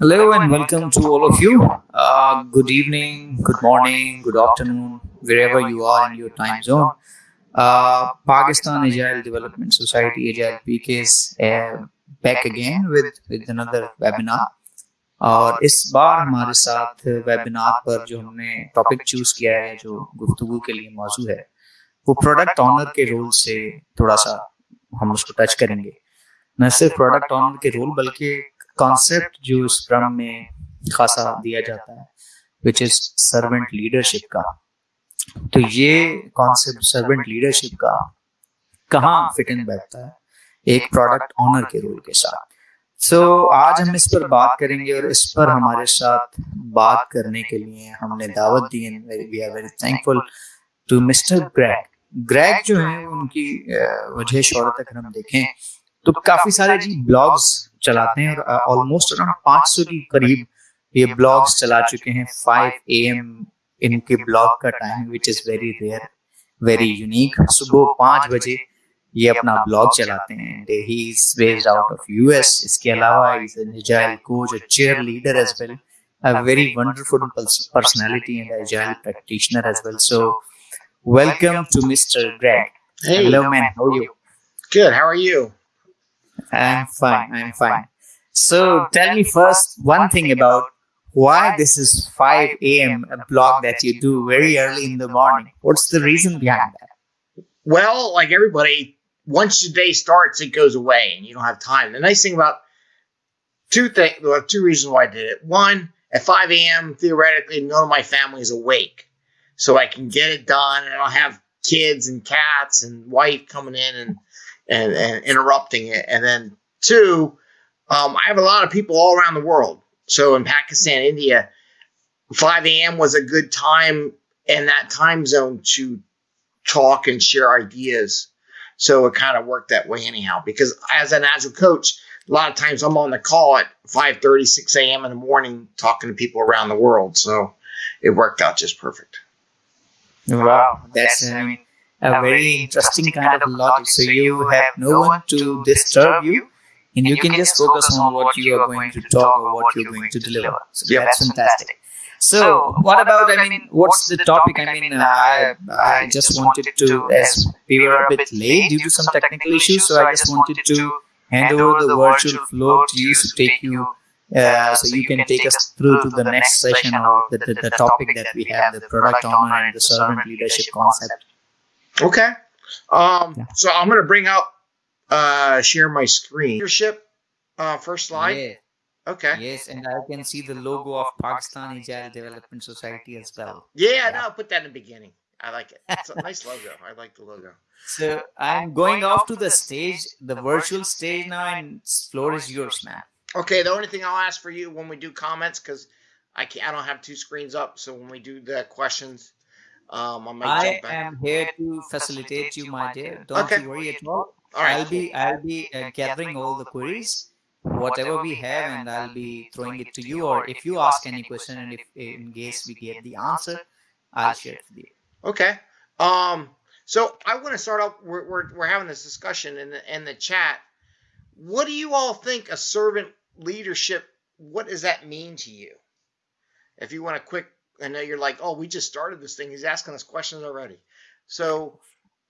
Hello and welcome to all of you. Uh, good evening, good morning, good afternoon, wherever you are in your time zone. Uh, Pakistan Agile Development Society, Agile PK is uh, back again with, with another webinar. اور اس بار ہمارے ساتھ webinar پر جو ہم نے topic choose کیا ہے جو گفتگو کے لیے موضوع ہے وہ پروڈکٹ آنر کے رول سے تھوڑا سا ہم اس کو ٹچ کریں گے نہ صرف پروڈکٹ آنر کے رول بلکہ کانسیپٹ جو اس اسکرم میں خاصا دیا جاتا ہے وچ از سرونٹ لیڈرشپ کا. تو یہ کانسیپٹ سرونٹ لیڈرشپ کا کہاں فٹ ان بیٹھتا ہے، ایک پروڈکٹ آنر کے رول کے ساتھ. سو آج ہم اس پر بات کریں گے اور اس پر ہمارے ساتھ بات کرنے کے لیے ہم نے دعوت دی we are very thankful to mister Greg Greg جو ہیں، ان کی وجہ شہرت اگر ہم دیکھیں، تو کافی سارے جی بلاگز چلاتے ہیں اور آلموسٹ اراؤنڈ پانچ سو کے قریب یہ بلاگس چلا چکے ہیں فائیو اے ایم ان کے بلاگ کا time which is very rare very unique صبح پانچ بجے یہ اپنا بلاگ چلاتے ہیں. He is based out of U S اس کے علاوہ is an agile coach chair leader as well I'm fine. I'm fine. So tell me first one thing about why this is 5 a.m. a blog that you do very early in the morning. What's the reason behind that? Well, like everybody, once the day starts, it goes away and you don't have time. The nice thing about two things, well, two reasons why I did it. One, at 5 a.m., theoretically, none of my family is awake. So I can get it done and I don't have kids and cats and wife coming in and and, and interrupting it. And then two, um, I have a lot of people all around the world. So in Pakistan, India, 5 a.m. was a good time in that time zone to talk and share ideas. So it kind of worked that way anyhow. Because as an agile coach, a lot of times I'm on the call at 5 30, 6 a.m. in the morning talking to people around the world. So it worked out just perfect. Wow, that's I mean, a very interesting kind of logic. So you have no one to disturb you and you can just focus on what you are going to talk or what you're going to deliver. So that's fantastic. So what about, I mean, what's the topic? I mean, I, I just wanted to, as we were a bit late due to some technical issues, so I just wanted to hand over the virtual floor to you to take you uh, so you can take us through to the next session of the, the, the topic that we have, the product owner and the servant leadership concept. Okay. Um, yeah. So I'm going to bring up, uh, share my screen. Leadership, uh, first slide. Yeah. Okay. Yes, and I can see the logo of Pakistan Agile Development Society as well. Yeah, yeah. no, I'll put that in the beginning. I like it. It's a nice logo. I like the logo. So I'm going off to the stage, the virtual stage now, and floor is yours, man. Okay. The only thing I'll ask for you when we do comments, because I can't, I don't have two screens up, so when we do the questions, um, I, I am here to facilitate you, my dear. Don't okay. you worry at all. all right. I'll be I'll be uh, gathering all the queries, whatever we have, and I'll be throwing it to you. Or if you ask any question, and if in case we get the answer, I'll share it with you. Okay. Um. So I want to start off. We're, we're we're having this discussion in the in the chat. What do you all think a servant leadership? What does that mean to you? If you want a quick I know you're like, oh, we just started this thing. He's asking us questions already. So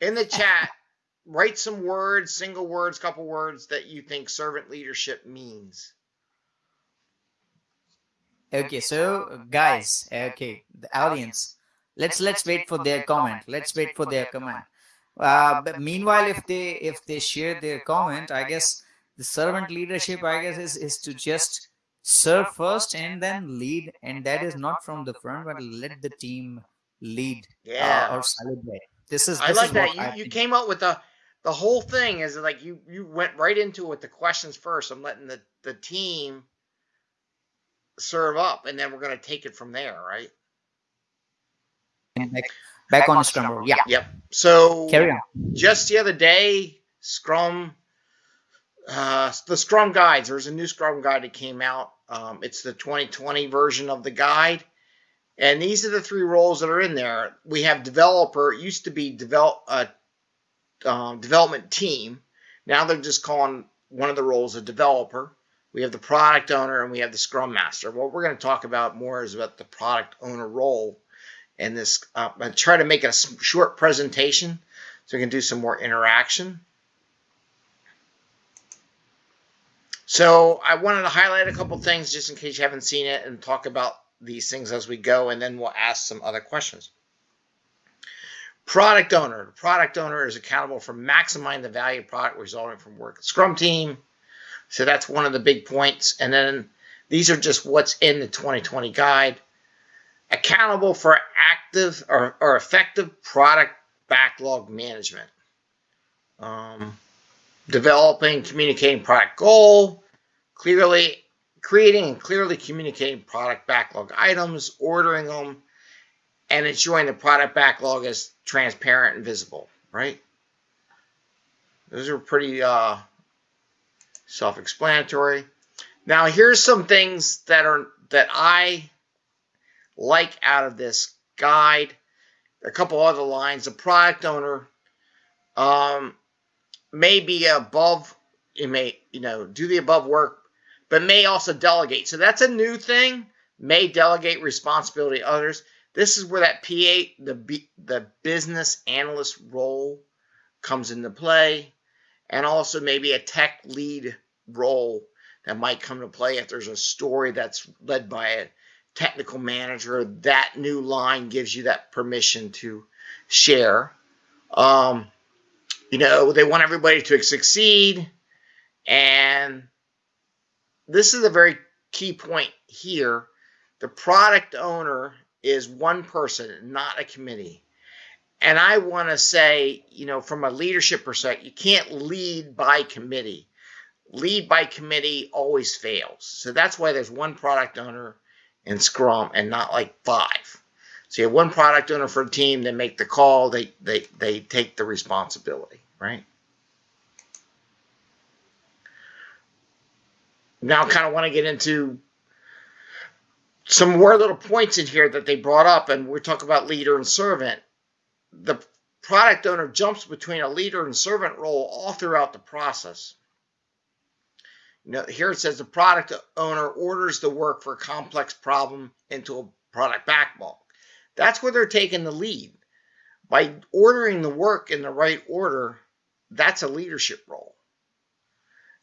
in the chat, write some words, single words, couple words that you think servant leadership means. Okay, so guys, okay, the audience, let's let's wait for their comment. Let's wait for their comment. Uh, but meanwhile, if they if they share their comment, I guess the servant leadership, I guess, is is to just serve first and then lead and that is not from the front but let the team lead uh, yeah. uh, or celebrate. This is this i like that. You, you came up with the the whole thing is like you you went right into it with the questions first. I'm letting the the team serve up and then we're going to take it from there right? Back, back, back on, on scrum yeah. yep. So carry on. just the other day scrum uh, the Scrum guides. There's a new Scrum guide that came out. Um, it's the 2020 version of the guide. And these are the three roles that are in there. We have developer. It used to be develop uh, um, development team. Now they're just calling one of the roles a developer. we have the product owner, and we have the scrum master. What we're going to talk about more is about the product owner role. And this, uh, I try to make a short presentation so we can do some more interaction. So I wanted to highlight a couple things just in case you haven't seen it and talk about these things as we go, and then we'll ask some other questions. Product owner. The product owner is accountable for maximizing the value product resulting from work. Scrum team. So that's one of the big points. And then these are just what's in the 2020 guide. Accountable for active or, or effective product backlog management. Um, developing, communicating product goal, clearly creating and clearly communicating product backlog items, ordering them, and ensuring the product backlog is transparent and visible, right? Those are pretty uh, self-explanatory. Now, here's some things that are that I like out of this guide. A couple other lines. The product owner um, may be above, you may, you know, do the above work, but may also delegate. So that's a new thing. May delegate responsibility to others. This is where that BA, the the business analyst role comes into play, and also maybe a tech lead role that might come to play if there's a story that's led by a technical manager. That new line gives you that permission to share. Um, you know, they want everybody to succeed. And this is a very key point here. The product owner is one person, not a committee. And I want to say, you know, from a leadership perspective, you can't lead by committee. Lead by committee always fails. So that's why there's one product owner in Scrum and not like five. So you have one product owner for a team, they make the call, they they they take the responsibility right? Now, I kind of want to get into some more little points in here that they brought up, and we're talking about leader and servant. The product owner jumps between a leader and servant role all throughout the process. Know, here it says the product owner orders the work for a complex problem into a product backlog. That's where they're taking the lead. By ordering the work in the right order, that's a leadership role.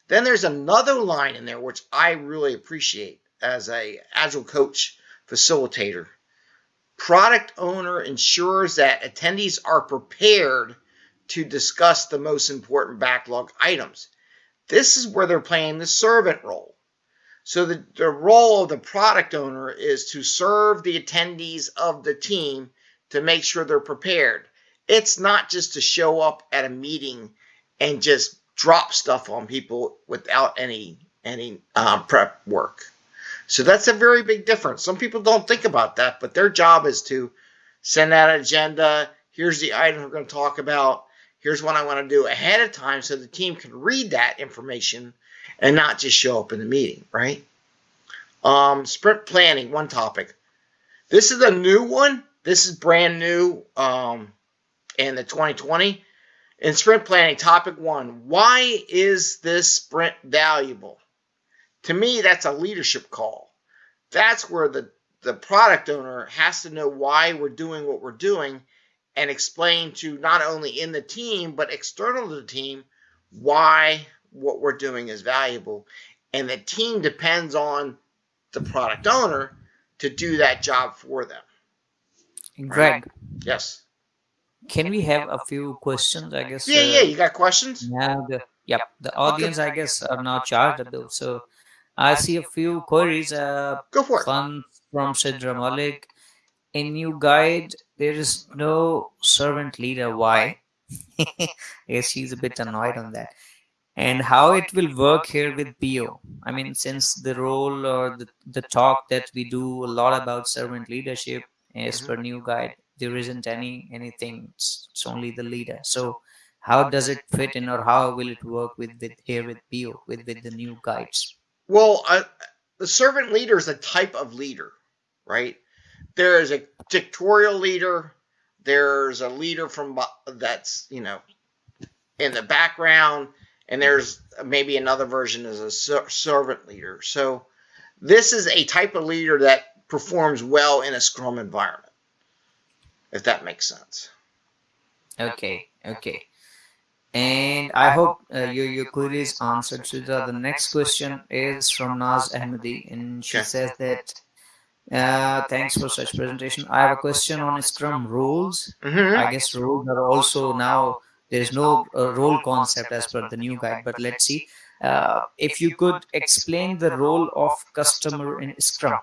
Then there's another line in there which I really appreciate as a agile coach facilitator. Product owner ensures that attendees are prepared to discuss the most important backlog items. This is where they're playing the servant role. So the, the role of the product owner is to serve the attendees of the team to make sure they're prepared. It's not just to show up at a meeting and just drop stuff on people without any any um, prep work. So that's a very big difference. Some people don't think about that, but their job is to send out an agenda. Here's the item we're going to talk about. Here's what I want to do ahead of time so the team can read that information and not just show up in the meeting, right? Um, sprint planning, one topic. This is a new one. This is brand new um, in the 2020. In sprint planning, topic one why is this sprint valuable? To me, that's a leadership call. That's where the, the product owner has to know why we're doing what we're doing and explain to not only in the team, but external to the team why what we're doing is valuable. And the team depends on the product owner to do that job for them. Greg. Yes. Can we have a few questions? I guess. Yeah, uh, yeah. You got questions? Yeah. The, yep. The audience, I guess, are now chargeable. So I see a few queries. Uh, Go for it. One from Sidra Malik. In new guide, there is no servant leader. Why? yes, she's a bit annoyed on that. And how it will work here with PO. I mean, since the role or the, the talk that we do a lot about servant leadership is mm -hmm. per new guide. there isn't any anything. it's, it's only the leader. So how does it fit in or how will it work with with here with PO with with the new guides? well uh, the servant leader is a type of leader right? There is a dictatorial leader. There's a leader from that's you know in the background and there's maybe another version as a ser- servant leader. So this is a type of leader that performs well in a Scrum environment, if that makes sense. Okay, okay. And I hope uh, your, your query is answered. So the, the next question is from Naz Ahmadi, and she Okay. says that uh, thanks for such presentation. I have a question on Scrum rules. Mm-hmm. I guess rules are also now there is no uh, role concept as per the new guide. But let's see uh, if you could explain the role of customer in Scrum.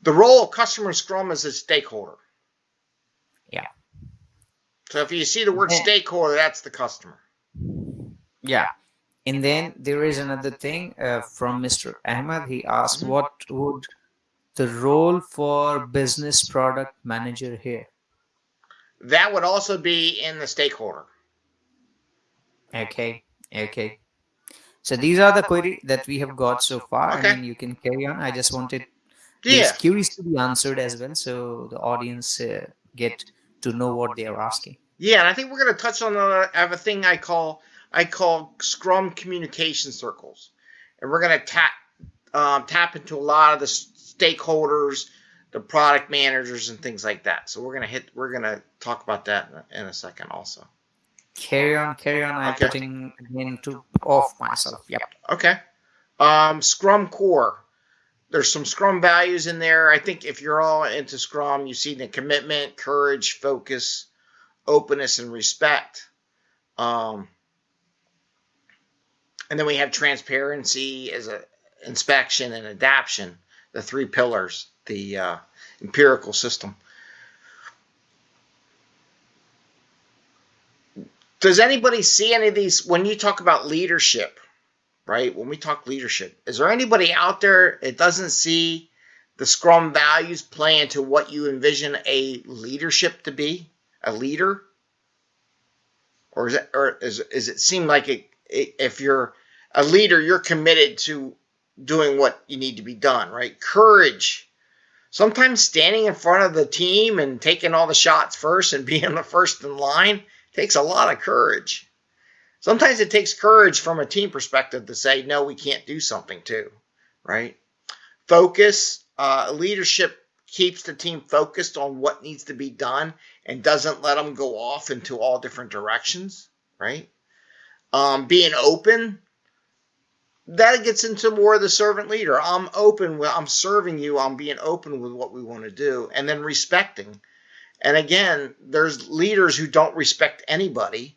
The role of customer Scrum is a stakeholder. Yeah. So if you see the word Yeah. stakeholder, that's the customer. Yeah. And then there is another thing uh, from Mr. Ahmad. He asked, Mhm. what would the role for business product manager here? That would also be in the stakeholder. Okay. Okay. So these are the query that we have got so far. Okay. I mean, you can carry on. I just wanted Yeah. these queries to be answered as well, so the audience uh, get to know what they are asking. Yeah, and I think we're going to touch on a, I have a thing I call I call Scrum communication circles, and we're going to tap um, tap into a lot of the stakeholders, the product managers, and things like that. So we're going to hit we're going to talk about that in a, in a second also. Carry on, carry on. I'm Okay. putting again to off myself. Yep. Okay. Um, Scrum core. There's some Scrum values in there. I think if you're all into Scrum, you see the commitment, courage, focus, openness, and respect. Um, and then we have transparency as a inspection and adaption, the three pillars, the uh, empirical system. Does anybody see any of these when you talk about leadership? right? When we talk leadership, is there anybody out there that doesn't see the Scrum values play into what you envision a leadership to be, a leader? Or is it, or is, is it seem like it, it, if you're a leader, you're committed to doing what you need to be done, right? Courage. Sometimes standing in front of the team and taking all the shots first and being the first in line takes a lot of courage. Sometimes it takes courage from a team perspective to say no we can't do something too right? Focus uh, leadership keeps the team focused on what needs to be done and doesn't let them go off into all different directions right? Um, being open that gets into more of the servant leader. I'm open i'm serving you i'm being open with what we want to do and then respecting and again there's leaders who don't respect anybody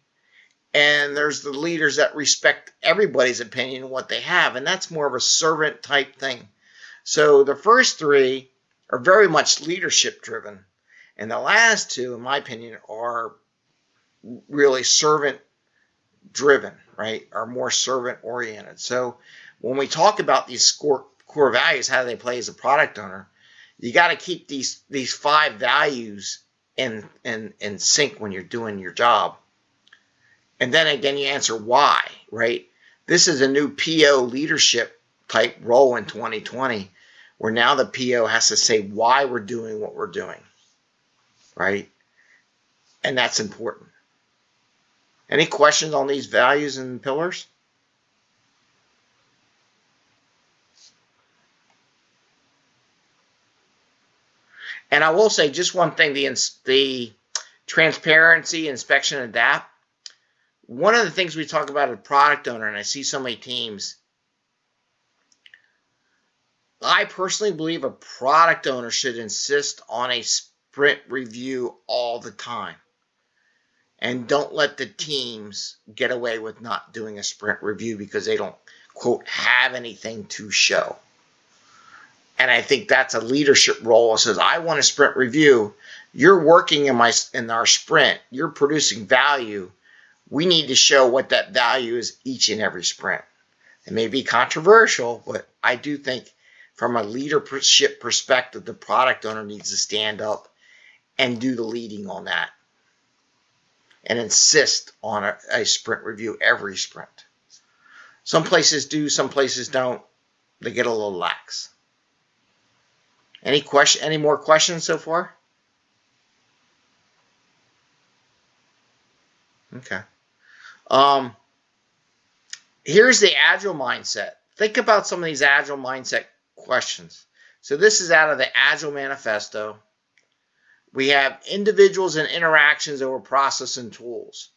and there's the leaders that respect everybody's opinion and what they have and that's more of a servant type thing. So the first three are very much leadership driven and the last two in my opinion are really servant driven right are more servant oriented. So when we talk about these core, core values how do they play as a product owner you got to keep these these five values in in in sync when you're doing your job and then again, you answer why, right? This is a new PO leadership type role in 2020, where now the PO has to say why we're doing what we're doing, right? And that's important. Any questions on these values and pillars? And I will say just one thing: the the transparency, inspection, adapt one of the things we talk about as a product owner, and I see so many teams, I personally believe a product owner should insist on a sprint review all the time. And don't let the teams get away with not doing a sprint review because they don't, quote, have anything to show. And I think that's a leadership role. It says, I want a sprint review. You're working in my in our sprint. You're producing value we need to show what that value is each and every sprint. It may be controversial, but I do think from a leadership perspective, the product owner needs to stand up and do the leading on that and insist on a, a sprint review every sprint. Some places do, some places don't. They get a little lax. Any question? Any more questions so far? Okay. Um, here's the agile mindset. Think about some of these agile mindset questions. So this is out of the Agile Manifesto. We have individuals and interactions over process and tools.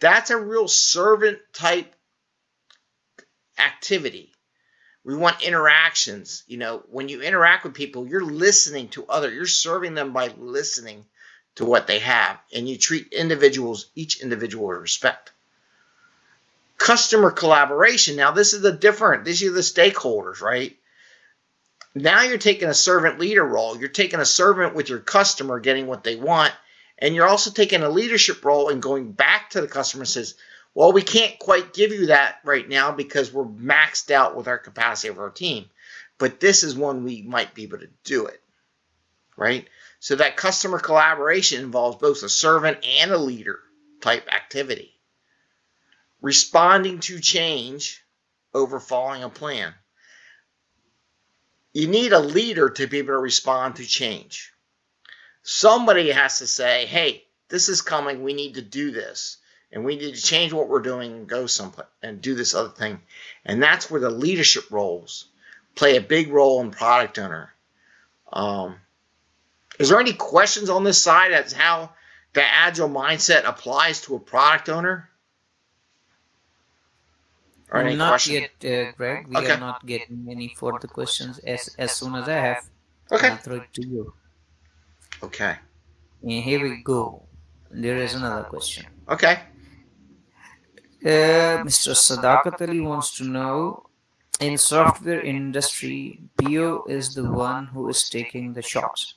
That's a real servant type activity. We want interactions. You know, when you interact with people, you're listening to other, you're serving them by listening to what they have. And you treat individuals, each individual with respect. Customer collaboration. Now, this is the different, these are the stakeholders, right? Now you're taking a servant leader role. You're taking a servant with your customer getting what they want. And you're also taking a leadership role and going back to the customer and says, well, we can't quite give you that right now because we're maxed out with our capacity of our team. But this is one we might be able to do it, right? So that customer collaboration involves both a servant and a leader type activity. Responding to change over following a plan. You need a leader to be able to respond to change. Somebody has to say, hey, this is coming. We need to do this and we need to change what we're doing and go someplace and do this other thing. And that's where the leadership roles play a big role in product owner. Um, is there any questions on this side as how the agile mindset applies to a product owner? Or any not question? yet, uh, Greg. We okay. are not getting any further questions. As as soon as I have, okay. I'll throw it to you. Okay. And here we go. There is another question. Okay. Uh, Mr. Sadakat Ali wants to know in software industry, PO is the one who is taking the shots.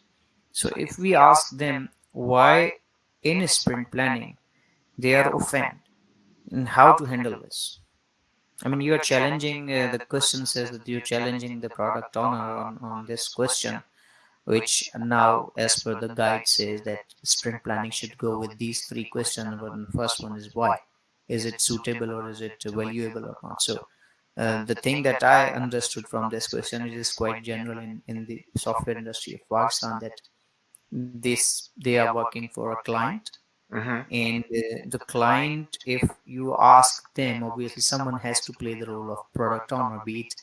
So if we ask them why in sprint planning they are offended and how to handle this. I mean, you are challenging, uh, the question says that you're challenging the product owner on, on this question, which now, as per the guide, says that sprint planning should go with these three questions. But the first one is why is it suitable or is it valuable or not? So uh, the thing that I understood from this question is quite general in, in the software industry. of Pakistan that this they are working for a client mm-hmm. and uh, the client if you ask them obviously someone has to play the role of product owner be it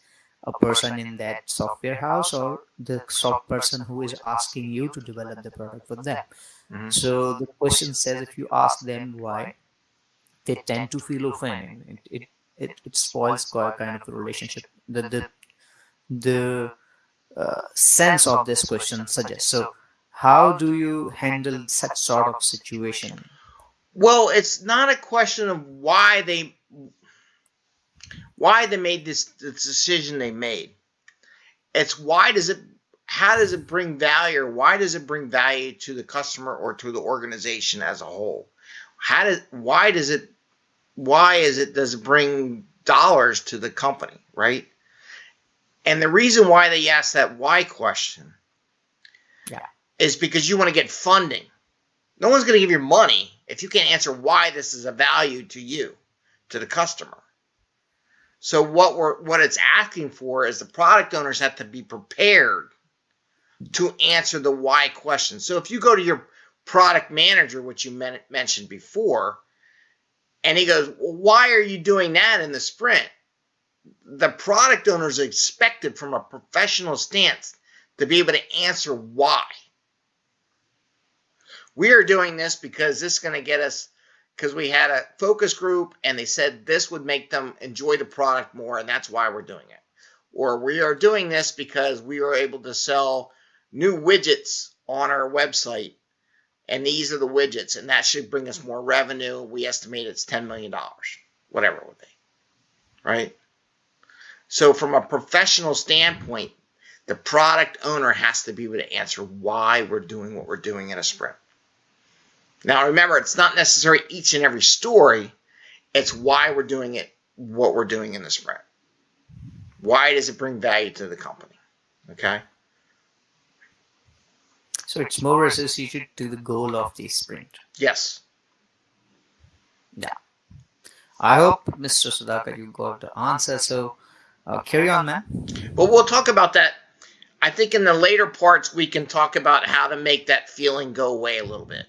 a person in that software house or the soft person who is asking you to develop the product for them. mm-hmm. so the question says if you ask them why they tend to feel offended. It, it, it, it spoils kind of a relationship. The, the, the uh, sense of this question suggests. So how do you handle such sort of situation? Well, it's not a question of why they why they made this, this decision they made. It's why does it how does it bring value or why does it bring value to the customer or to the organization as a whole? How does why does it why is it does it bring dollars to the company, right? And the reason why they ask that why question yeah. is because you want to get funding. No one's going to give you money if you can't answer why this is a value to you, to the customer. So what we're what it's asking for is the product owners have to be prepared to answer the why question. So if you go to your product manager, which you men- mentioned before, and he goes, well, Why are you doing that in the sprint? The product owners expected from a professional stance to be able to answer why. We are doing this because this is going to get us, because we had a focus group and they said this would make them enjoy the product more, and that's why we're doing it. Or we are doing this because we are able to sell new widgets on our website and these are the widgets, and that should bring us more revenue. We estimate it's $10 million, whatever it would be, right? So, from a professional standpoint, the product owner has to be able to answer why we're doing what we're doing in a sprint. Now, remember, it's not necessarily each and every story, it's why we're doing it, what we're doing in the sprint. Why does it bring value to the company? Okay. So it's more associated to the goal of the sprint. Yes. Yeah. I hope, Mr. Sudhakar, you got the answer. So uh, carry on, man. Well, we'll talk about that. I think in the later parts, we can talk about how to make that feeling go away a little bit.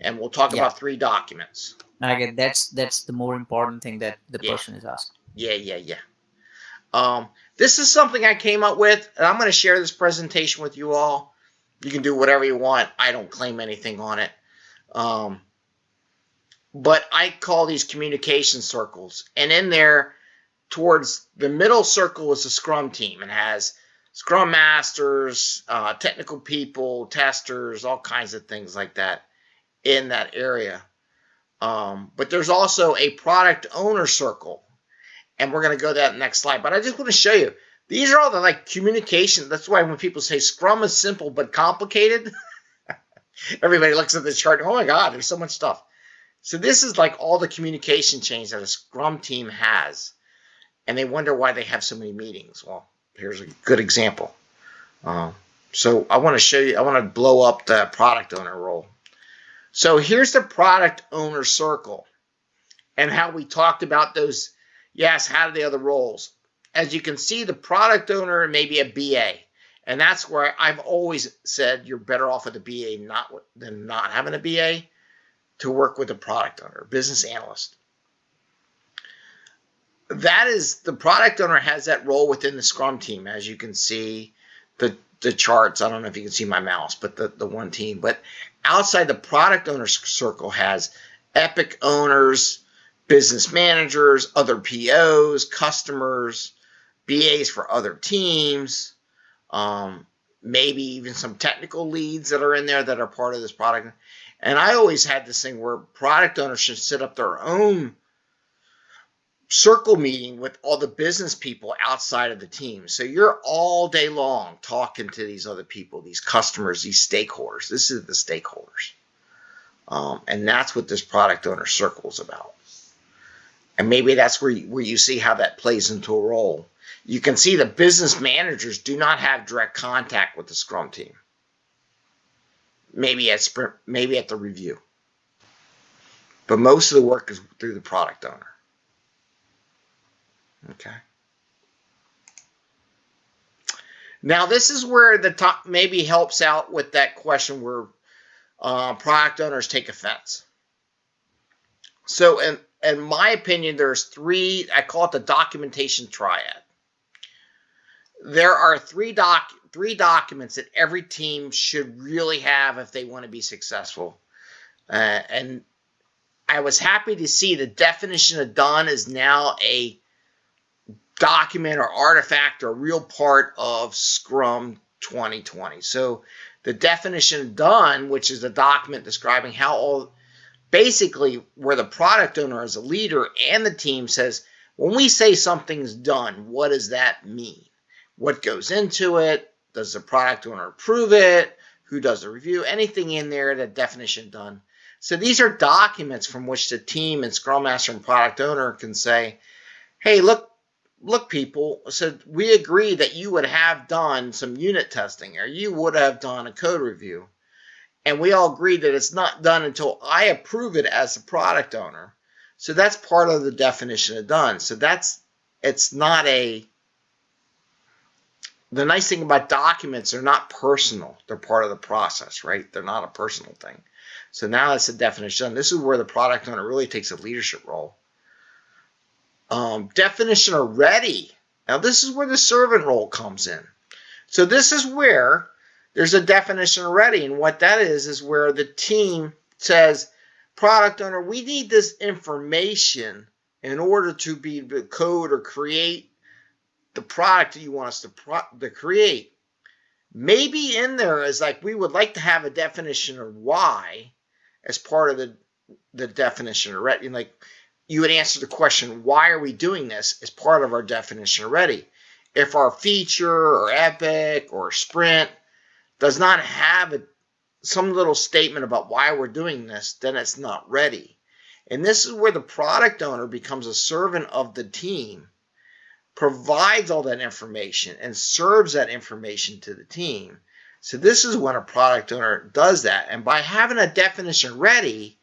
And we'll talk yeah. about three documents. Okay, that's that's the more important thing that the yeah. person is asking. Yeah, yeah, yeah. Um, this is something I came up with, and I'm going to share this presentation with you all. You can do whatever you want. I don't claim anything on it. Um, but I call these communication circles. And in there, towards the middle circle is the Scrum team. It has Scrum masters, uh, technical people, testers, all kinds of things like that in that area. Um, but there's also a product owner circle, and we're going to go to that next slide. But I just want to show you these are all the like communication. That's why when people say Scrum is simple but complicated, everybody looks at the chart. Oh my God, there's so much stuff. So this is like all the communication chains that a Scrum team has, and they wonder why they have so many meetings. Well, here's a good example. Uh, so I want to show you. I want to blow up the product owner role. So here's the product owner circle and how we talked about those. Yes, how do the other roles? As you can see, the product owner may be a BA. And that's where I've always said you're better off with a BA not than not having a BA to work with a product owner, business analyst. That is the product owner has that role within the Scrum team, as you can see the the charts. I don't know if you can see my mouse, but the, the one team. But outside the product owner circle has epic owners, business managers, other POs, customers, BAs for other teams, um, maybe even some technical leads that are in there that are part of this product. And I always had this thing where product owners should set up their own circle meeting with all the business people outside of the team. So you're all day long talking to these other people, these customers, these stakeholders. This is the stakeholders. Um, and that's what this product owner circle is about. And maybe that's where you, where you see how that plays into a role. You can see the business managers do not have direct contact with the Scrum team. Maybe at sprint, maybe at the review. But most of the work is through the product owner. Okay. Now this is where the top maybe helps out with that question where uh, product owners take offense. So in, in my opinion, there's three, I call it the documentation triad. There are three doc three documents that every team should really have if they want to be successful. Uh, and I was happy to see the definition of done is now a document or artifact or real part of Scrum 2020. So the definition of done, which is a document describing how all basically where the product owner as a leader and the team says, when we say something's done, what does that mean? What goes into it? Does the product owner approve it? Who does the review? Anything in there, that definition done. So these are documents from which the team and Scrum Master and product owner can say, hey, look, look, people, said we agree that you would have done some unit testing or you would have done a code review. And we all agree that it's not done until I approve it as a product owner. So that's part of the definition of done. So that's, it's not a, the nice thing about documents, they're not personal. They're part of the process, right? They're not a personal thing. So now that's the definition. This is where the product owner really takes a leadership role um, definition of ready. Now, this is where the servant role comes in. So this is where there's a definition of ready. And what that is, is where the team says, product owner, we need this information in order to be code or create the product that you want us to, to create. Maybe in there is like, we would like to have a definition of why as part of the, the definition of ready. Like, you would answer the question, why are we doing this as part of our definition already? If our feature or epic or sprint does not have a, some little statement about why we're doing this, then it's not ready. And this is where the product owner becomes a servant of the team, provides all that information and serves that information to the team. So this is when a product owner does that. And by having a definition ready,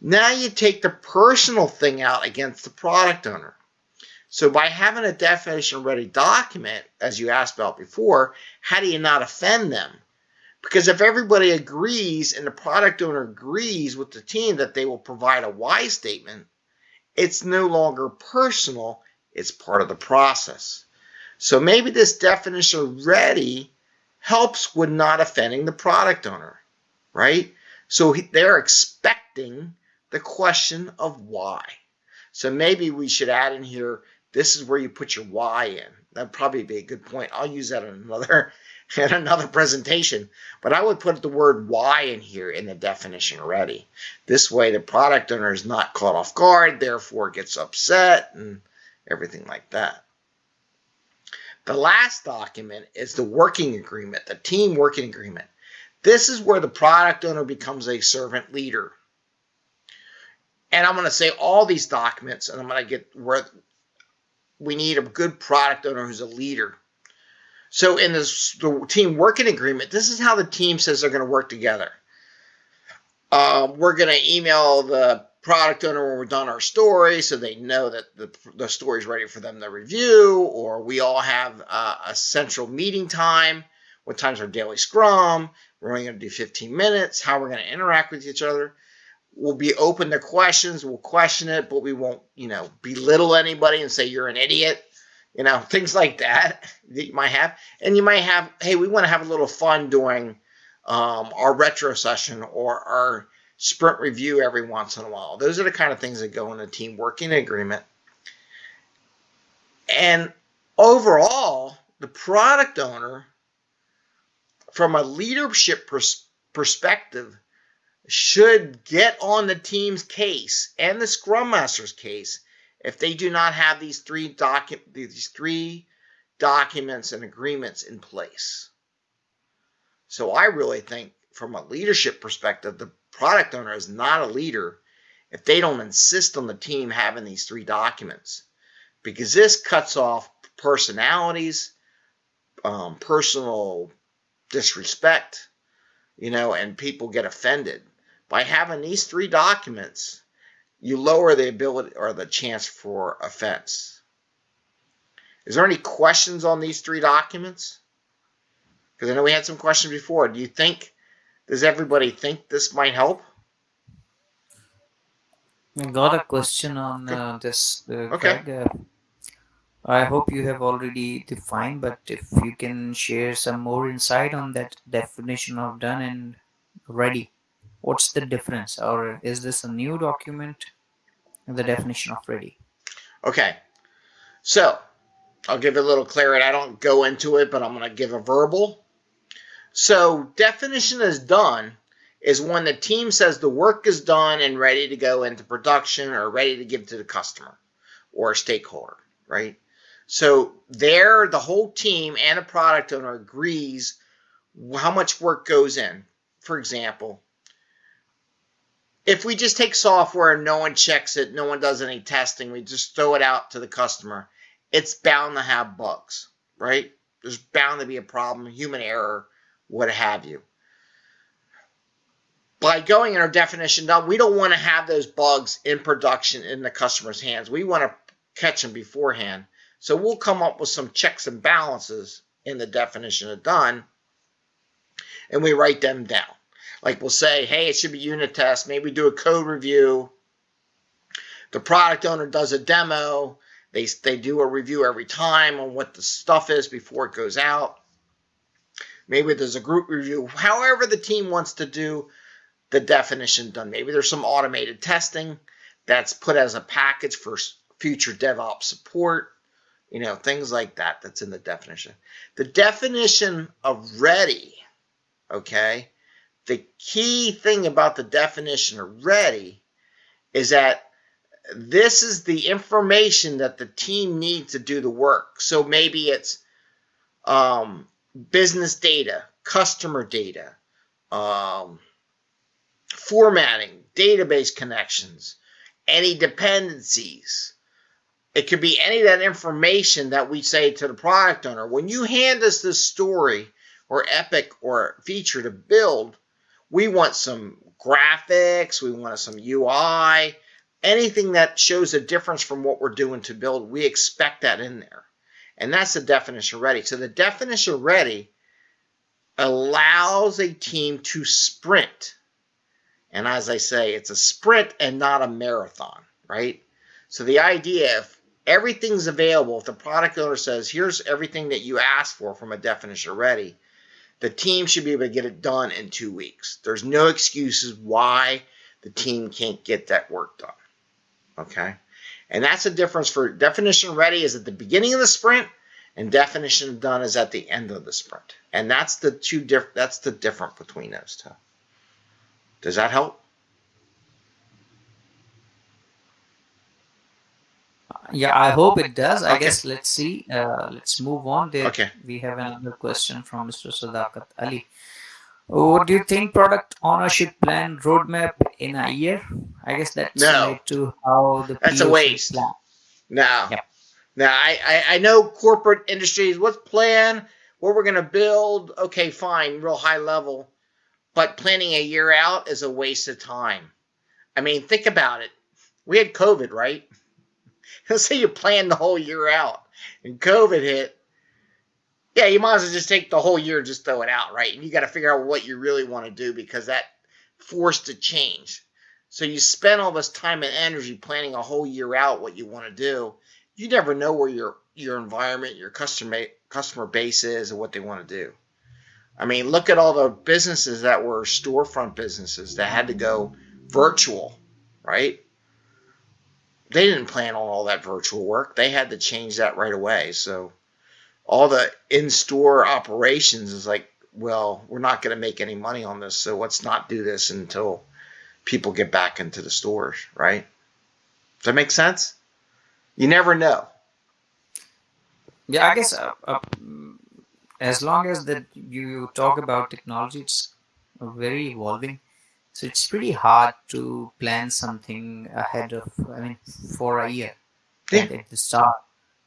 now you take the personal thing out against the product owner. So by having a definition ready document, as you asked about before, how do you not offend them? Because if everybody agrees and the product owner agrees with the team that they will provide a why statement, it's no longer personal, It's part of the process. So maybe this definition of ready helps with not offending the product owner, right? So they're expecting the question of why. So maybe we should add in here, this is where you put your why in. That'd probably be a good point. I'll use that in another in another presentation. But I would put the word why in here in the definition already. This way the product owner is not caught off guard, therefore gets upset and everything like that. The last document is the working agreement, the team working agreement. This is where the product owner becomes a servant leader. And I'm going to say all these documents, and I'm going to get where we need a good product owner who's a leader. So in this the team working agreement, this is how the team says they're going to work together. Um, we're going to email the product owner when we're done our story so they know that the, the story is ready for them to review or we all have uh, a central meeting time. What time's our daily scrum? We're only going to do 15 minutes. How we're going to interact with each other. We'll be open to questions. We'll question it but we won't you know belittle anybody and say you're an idiot you know things like that that you might have. And you might have hey we want to have a little fun doing um, our retro session or our sprint review every once in a while. Those are the kind of things that go in a team working agreement. And overall, the product owner, from a leadership pers perspective, should get on the team's case and the scrum master's case if they do not have these three docu these three documents and agreements in place. So I really think from a leadership perspective, the product owner is not a leader if they don't insist on the team having these three documents because this cuts off personalities, um, personal disrespect, you know, and people get offended. By having these three documents, you lower the ability or the chance for offense. Is there any questions on these three documents? Because I know we had some questions before. Do you think does everybody think this might help? I got a question on uh, this. Uh, okay. Greg. Uh, I hope you have already defined, but if you can share some more insight on that definition of done and ready, what's the difference? Or is this a new document? The definition of ready. Okay. So I'll give a little clarity. I don't go into it, but I'm going to give a verbal so definition is done is when the team says the work is done and ready to go into production or ready to give to the customer or stakeholder, right? So there, the whole team and a product owner agrees how much work goes in. For example, if we just take software and no one checks it, no one does any testing, we just throw it out to the customer, it's bound to have bugs, right? There's bound to be a problem, human error, what have you. By going in our definition down, we don't want to have those bugs in production in the customer's hands. We want to catch them beforehand. So we'll come up with some checks and balances in the definition of done, and we write them down. Like we'll say, hey, it should be unit test. Maybe do a code review. The product owner does a demo. They, they do a review every time on what the stuff is before it goes out. Maybe there's a group review. However, the team wants to do the definition done. Maybe there's some automated testing that's put as a package for future DevOps support. You know, things like that that's in the definition. The definition of ready, okay, the key thing about the definition of ready is that this is the information that the team needs to do the work. So maybe it's um, business data, customer data, um, formatting, database connections, any dependencies. It could be any of that information that we say to the product owner. When you hand us this story or epic or feature to build, we want some graphics, we want some UI, anything that shows a difference from what we're doing to build, we expect that in there. And that's the definition ready. So the definition ready allows a team to sprint. And as I say, it's a sprint and not a marathon, right? So the idea, if everything's available. If the product owner says, here's everything that you asked for from a definition ready, the team should be able to get it done in two weeks. There's no excuses why the team can't get that work done. Okay. And that's the difference for definition ready is at the beginning of the sprint and definition done is at the end of the sprint. And that's the two diff that's the difference between those two. Does that help? Yeah, I hope it does. I okay. guess let's see. Uh, let's move on. There, okay. We have another question from Mr. Sadakat Ali. What do you think product ownership plan roadmap in a year? I guess that's no. to how the that's a waste. Plan. No. Yep. Now I, I, I know corporate industries. What's plan? What we're gonna build? Okay, fine, real high level. But planning a year out is a waste of time. I mean, think about it. We had COVID, right? Let's say you planned the whole year out and COVID hit. Yeah, you might as well just take the whole year, and just throw it out, right? And you got to figure out what you really want to do because that forced to change. So you spend all this time and energy planning a whole year out what you want to do. You never know where your your environment, your customer customer base is, and what they want to do. I mean, look at all the businesses that were storefront businesses that had to go virtual, right? they didn't plan on all that virtual work. They had to change that right away. So all the in-store operations is like, well, we're not going to make any money on this, so let's not do this until people get back into the stores, right? Does that make sense? You never know. Yeah, I guess uh, uh, as long as that you talk about technology, it's very evolving. So it's pretty hard to plan something ahead of, I mean, for a year yeah. at, at the start.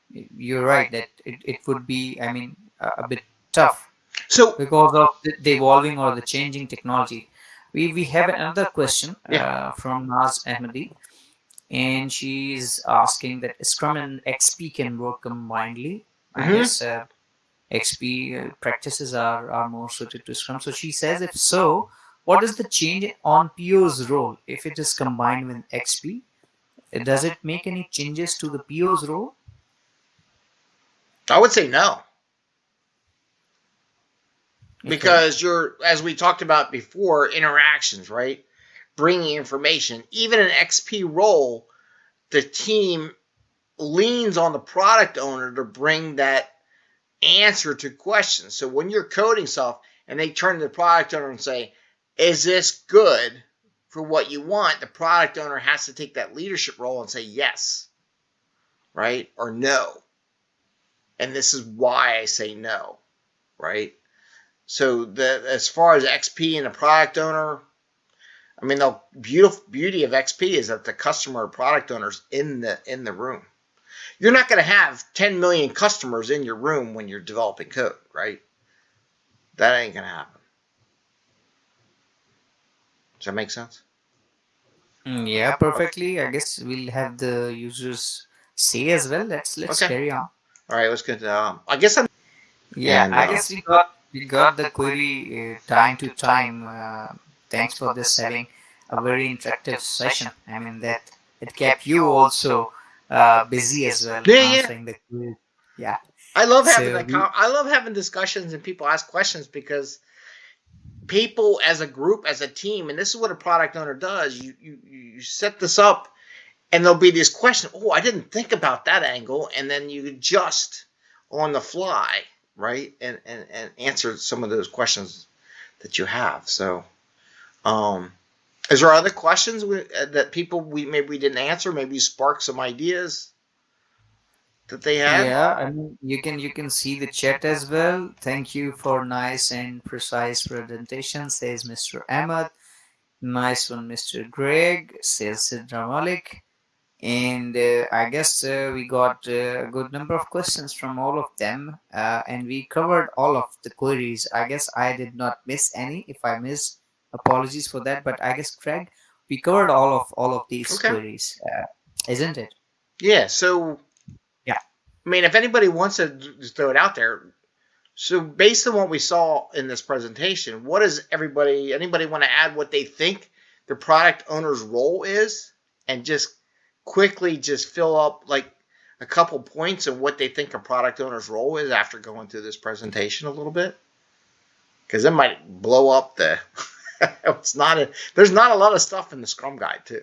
You're right that it, it would be, I mean, a, a bit tough. So because of the, the, evolving or the changing technology. We, we have another question yeah. uh, from Naz Ahmadi and she's asking that Scrum and XP can work combinedly. Mm -hmm. I mm-hmm. guess uh, XP uh, practices are, are more suited to Scrum. So she says, if so, what is the change on PO's role if it is combined with XP? Does it make any changes to the PO's role? I would say no. Because you're, as we talked about before, interactions, right? Bringing information. Even an XP role, the team leans on the product owner to bring that answer to questions. So when you're coding stuff and they turn to the product owner and say, is this good for what you want? The product owner has to take that leadership role and say yes, right? Or no. And this is why I say no, right? So the as far as XP and the product owner, I mean the beautiful beauty of XP is that the customer or product owner's in the in the room. You're not going to have 10 million customers in your room when you're developing code, right? That ain't going to happen. Does that make sense? Mm, yeah, perfectly. I guess we'll have the users say as well. Let's let's okay. carry on. All right, let's get. Um, I guess I'm. Yeah, and, uh, I guess we got we got the query uh, time to time. Uh, thanks for this having a very interactive session. I mean that it kept you also uh, busy as well. Yeah, yeah. Yeah. I love having so, like, I love having discussions and people ask questions because people as a group, as a team, and this is what a product owner does. You you you set this up, and there'll be this question. Oh, I didn't think about that angle, and then you adjust on the fly, right, and and and answer some of those questions that you have. So, um, is there other questions we, uh, that people we maybe we didn't answer? Maybe spark some ideas that they have. Yeah, I mean, you can you can see the chat as well. Thank you for nice and precise presentation, says Mr. Ahmad. Nice one, Mr. Greg, says Sidra Malik. And uh, I guess uh, we got uh, a good number of questions from all of them, uh, and we covered all of the queries. I guess I did not miss any. If I missed, apologies for that. But I guess Craig, we covered all of all of these okay. queries, uh, isn't it? Yeah. So yeah I mean, if anybody wants to just throw it out there, so based on what we saw in this presentation, what does everybody, anybody want to add what they think the product owner's role is, and just quickly just fill up like a couple points of what they think a product owner's role is after going through this presentation a little bit? Because it might blow up the. it's not a. There's not a lot of stuff in the Scrum guide too.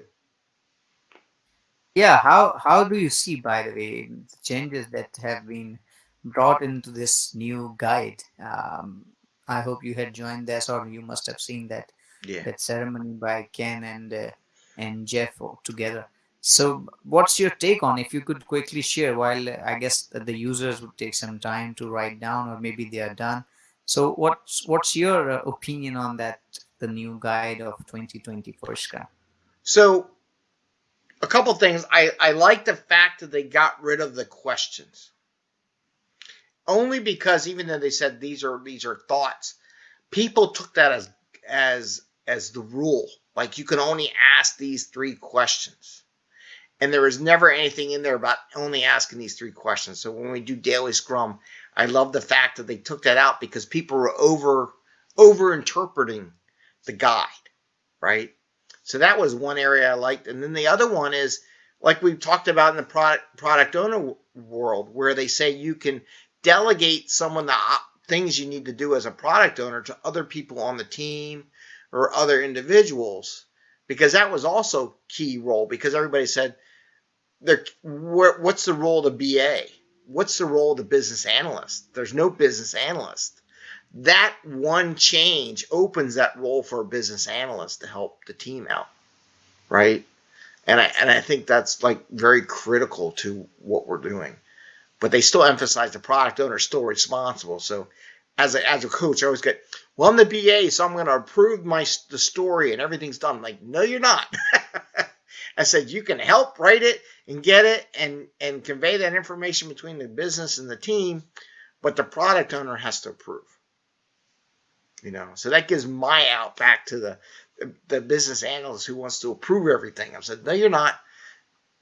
Yeah, how how do you see, by the way, the changes that have been brought into this new guide? Um, I hope you had joined this, or you must have seen that Yeah. that ceremony by Ken and uh, and Jeff together. So, what's your take on? If you could quickly share, while uh, I guess the users would take some time to write down, or maybe they are done. So, what's what's your uh, opinion on that? The new guide of 2024 Scrum. So, a couple things. I, I like the fact that they got rid of the questions. Only because even though they said these are these are thoughts, people took that as as as the rule. Like you can only ask these three questions. And there was never anything in there about only asking these three questions. So when we do daily scrum, I love the fact that they took that out because people were over over interpreting the guide, right? So that was one area I liked. And then the other one is like we've talked about in the product product owner world, where they say you can delegate some of the things you need to do as a product owner to other people on the team or other individuals, because that was also key role. Because everybody said, "There, wh- what's the role of the BA? What's the role of the business analyst? There's no business analyst." that one change opens that role for a business analyst to help the team out right and i and i think that's like very critical to what we're doing but they still emphasize the product owner is still responsible so as a, as a coach i always get well i'm the ba so i'm going to approve my the story and everything's done I'm like no you're not i said you can help write it and get it and and convey that information between the business and the team but the product owner has to approve. You know so that gives my out back to the the business analyst who wants to approve everything. I said no you're not.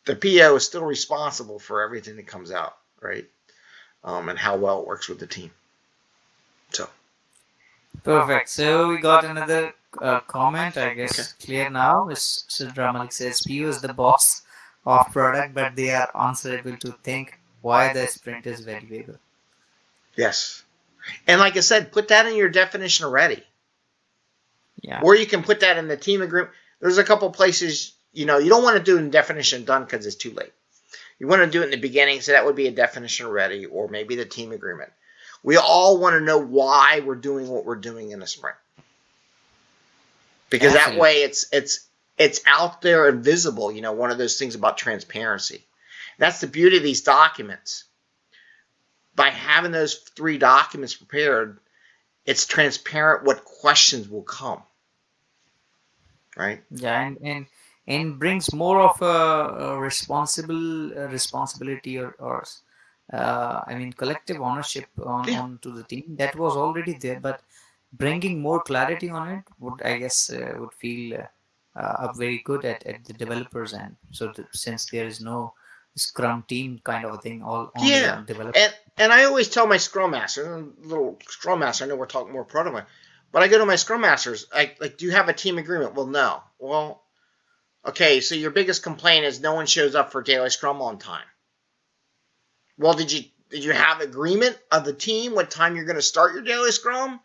The po is still responsible for everything that comes out right? Um, and how well it works with the team. So. Perfect. So we got another uh, comment. I guess clear now. Is Sidra Malik says PO is the boss of product, but they are answerable to think why the sprint is valuable. yes. And like i said put that in your definition already. Yeah. or you can put that in the team agreement. There's a couple places you know you don't want to do it in definition done because it's too late. You want to do it in the beginning so that would be a definition ready or maybe the team agreement. We all want to know why we're doing what we're doing in a sprint. Because that way it's it's it's out there and visible you know one of those things about transparency. That's the beauty of these documents. By having those three documents prepared it's transparent what questions will come right? Yeah, and and, and brings more of a, a responsible uh, responsibility or, or uh, I mean collective ownership on Yeah. onto the team. That was already there, but bringing more clarity on it would I guess uh, would feel uh, uh, very good at, at the developers end. So th- since there is no Scrum team kind of a thing, all on Yeah, the developer. and and I always tell my scrum master, little scrum master. I know we're talking more prototype, but I go to my scrum masters. I like, do you have a team agreement? Well, no. Well, okay. So your biggest complaint is no one shows up for daily scrum on time. Well, did you did you have agreement of the team what time you're going to start your daily scrum?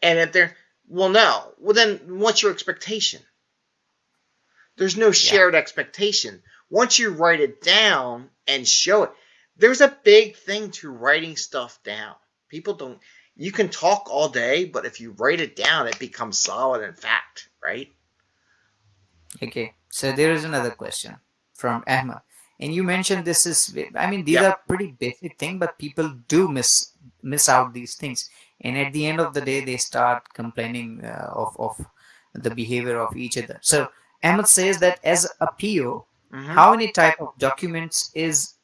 And if they're well, no. Well, then what's your expectation? There's no shared expectation. Once you write it down and show it, there's a big thing to writing stuff down. People don't, you can talk all day, but if you write it down, it becomes solid and fact, right? Okay, so there is another question from Ahmed, and you mentioned this is. I mean, these Yeah. are pretty basic things, but people do miss miss out these things, and at the end of the day, they start complaining uh, of of the behavior of each other. So Ahmed says that as a PO, Mhm. how many type of documents is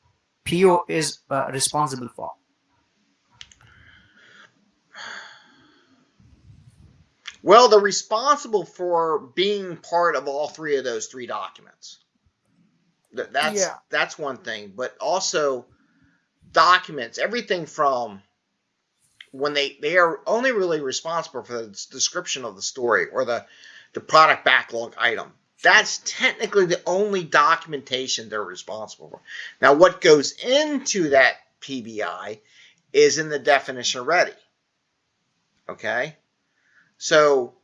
PO is uh, responsible for? Well, they're responsible for being part of all three of those three documents. Th- That's Yeah. that's one thing, but also documents, everything from when they they are only really responsible for the description of the story or the the product backlog item. That's technically the only documentation they're responsible for. Now, what goes into that PBI is in the definition ready. Okay? So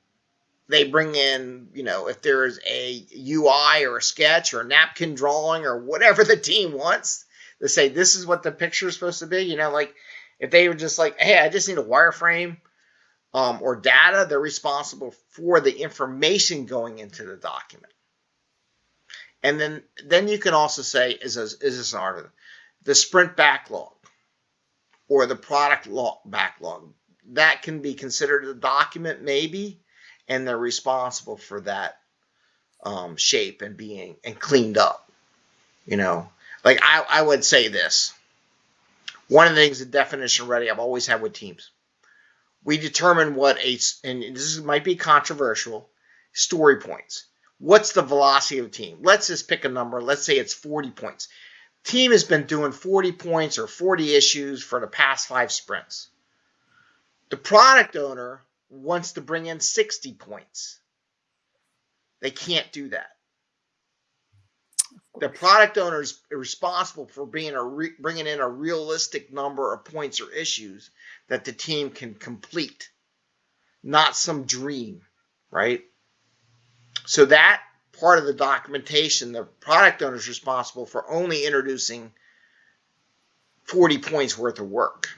they bring in, you know, if there's a UI or a sketch or a napkin drawing or whatever the team wants, they say this is what the picture is supposed to be. You know, like if they were just like, hey, I just need a wireframe um, or data, they're responsible for the information going into the document. And then, then you can also say, is this, is this an art the sprint backlog or the product log backlog? That can be considered a document, maybe, and they're responsible for that um, shape and being and cleaned up. You know, like I, I would say this. One of the things the definition ready I've always had with teams. We determine what a and this might be controversial story points. What's the velocity of the team? Let's just pick a number. Let's say it's 40 points. Team has been doing 40 points or 40 issues for the past five sprints. The product owner wants to bring in 60 points. They can't do that. The product owner is responsible for being a re- bringing in a realistic number of points or issues that the team can complete, not some dream, right? So that part of the documentation, the product owner is responsible for only introducing 40 points worth of work.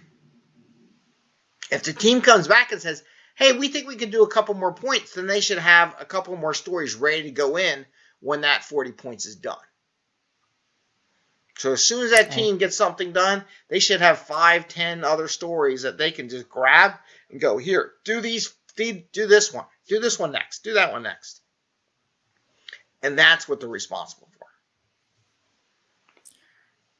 If the team comes back and says, hey, we think we can do a couple more points, then they should have a couple more stories ready to go in when that 40 points is done. So as soon as that team gets something done, they should have five, ten other stories that they can just grab and go, here, do these, do this one, do this one next, do that one next. And that's what they're responsible for.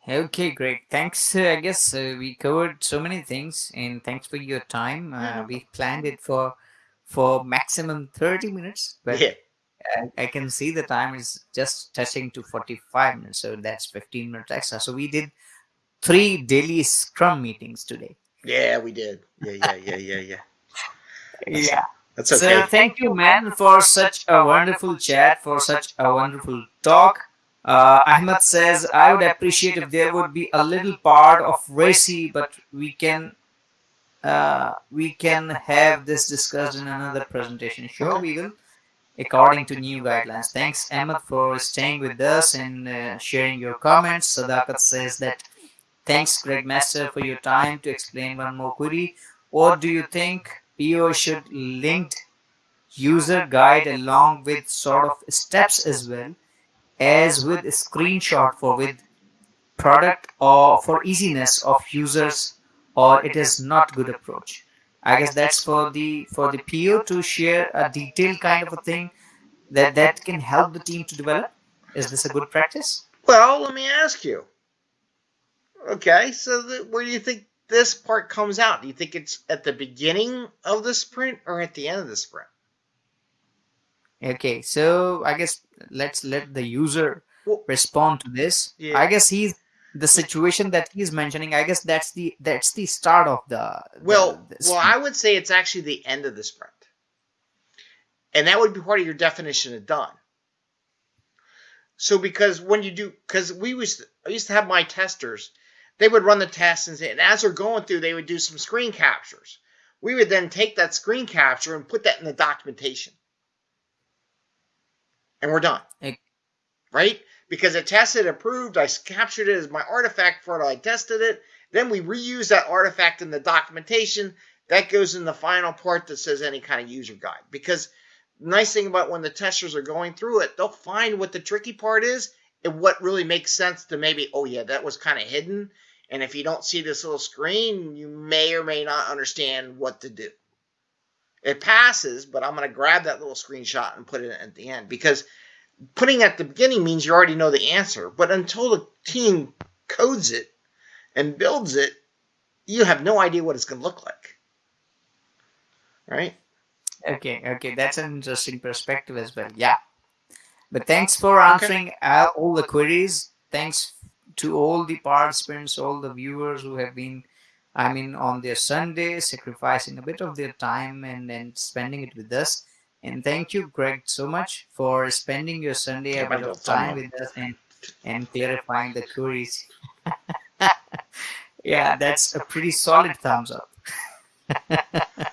Okay, great. Thanks. Uh, I guess uh, we covered so many things, and thanks for your time. Uh, we planned it for for maximum thirty minutes, but Yeah. I, I can see the time is just touching to forty five minutes, so that's fifteen minutes extra. So we did three daily Scrum meetings today. Yeah, we did. Yeah, yeah, yeah, yeah, yeah. Yeah. That's okay. So thank you, man, for such a wonderful chat, for such a wonderful talk. Uh, Ahmed says, I would appreciate if there would be a little part of RACI, but we can uh, we can have this discussed in another presentation. Sure, we will, according to new guidelines. Thanks, Ahmed, for staying with us and uh, sharing your comments. Sadakat says that thanks, Greg Master, for your time to explain one more query. What do you think PO should link user guide along with sort of steps as well as with a screenshot for with product or for easiness of users or it is not good approach i guess that's for the for the po to share a detailed kind of a thing that that can help the team to develop is this a good practice Well, let me ask you. Okay, so the, where do you think this part comes out? Do you think it's at the beginning of the sprint or at the end of the sprint? okay so i guess let's let the user Well, respond to this Yeah. i guess he's the situation that he's mentioning i guess that's the that's the start of the, the- well, the well, I would say it's actually the end of the sprint, and that would be part of your definition of done. So, because when you do, because we was I used to have my testers, they would run the tests and, and as they're going through, they would do some screen captures. We would then take that screen capture and put that in the documentation, and we're done. Ex- right? Because it tested, approved, I captured it as my artifact for it, I tested it. Then we reuse that artifact in the documentation. That goes in the final part that says any kind of user guide. Because nice thing about when the testers are going through it, they'll find what the tricky part is and what really makes sense to maybe, oh yeah, that was kind of hidden. And if you don't see this little screen, you may or may not understand what to do. It passes, but I'm going to grab that little screenshot and put it at the end because putting at the beginning means you already know the answer. But until the team codes it and builds it, you have no idea what it's going to look like. Right? Okay, okay, that's an interesting perspective as well. Yeah. But thanks for answering uh, all the queries. Thanks to all the participants, all the viewers who have been, I mean, on their Sunday, sacrificing a bit of their time and then spending it with us. And thank you, Greg, so much for spending your Sunday a bit of time with us and, and clarifying the queries. yeah, that's a pretty solid thumbs up.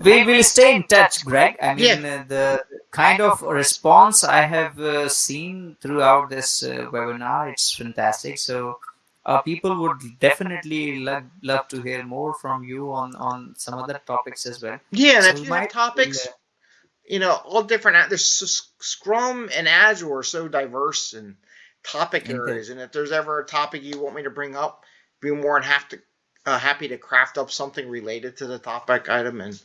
we will stay in touch, Greg. I mean, yeah. uh, the kind of response I have uh, seen throughout this uh, webinar, it's fantastic. So uh, people would definitely love, love to hear more from you on, on some other topics as well. Yeah, so if you have topics, uh, you know, all different, there's Scrum and Agile are so diverse and topic areas. And if there's ever a topic you want me to bring up, be more than have to, uh, happy to craft up something related to the topic item and,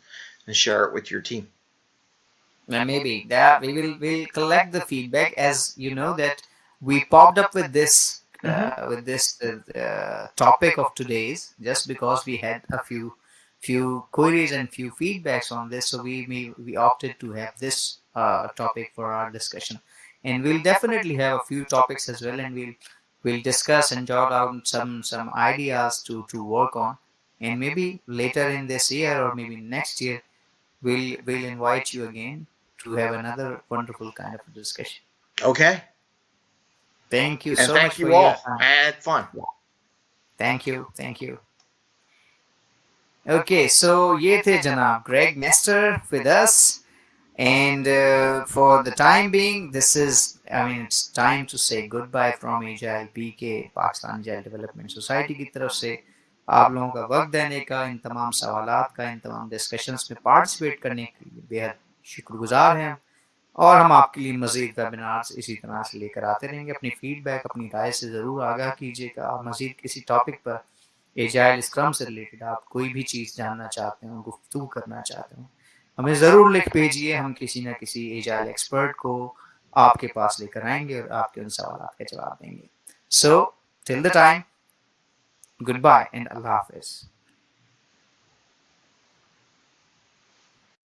and share it with your team. And maybe that we will we'll collect the feedback as you know that we popped up with this mm-hmm. uh, with this uh, topic of today's just because we had a few few queries and few feedbacks on this so we we, we opted to have this uh, topic for our discussion and we'll definitely have a few topics as well and we'll we'll discuss and jot out some some ideas to to work on and maybe later in this year or maybe next year we'll we'll invite you again to have another wonderful kind of discussion okay Thank you and so thank much you for all. your time. I had fun. Thank you. Thank you. Okay so یہ تھے جناب Greg Mester with us and for the time being this is I mean it's time to say goodbye from A J I P کے Pakistan جائل development society کی طرف سے آپ لوگوں کا وقت دینے کا ان تمام سوالات کا ان تمام ڈسکشنس میں پارٹیسپیٹ کرنے کے لیے بے حد شکر گزار ہیں اور ہم آپ کے لیے مزید ویبینارس اسی طرح سے لے کر آتے رہیں گے. اپنی فیڈ بیک اپنی رائے سے ضرور آگاہ کیجیے گا. مزید کسی ٹاپک پر ایجائل اسکرم سے ریلیٹڈ آپ کوئی بھی چیز جاننا چاہتے ہوں گفتگو کرنا چاہتے ہوں۔ ہمیں ضرور لکھ بھیجیے ہم کسی نہ کسی ایجائل ایکسپرٹ کو آپ کے پاس لے کر آئیں گے اور آپ کے ان سوالات کے جواب دیں گے۔ So till the time goodbye and اللہ حافظ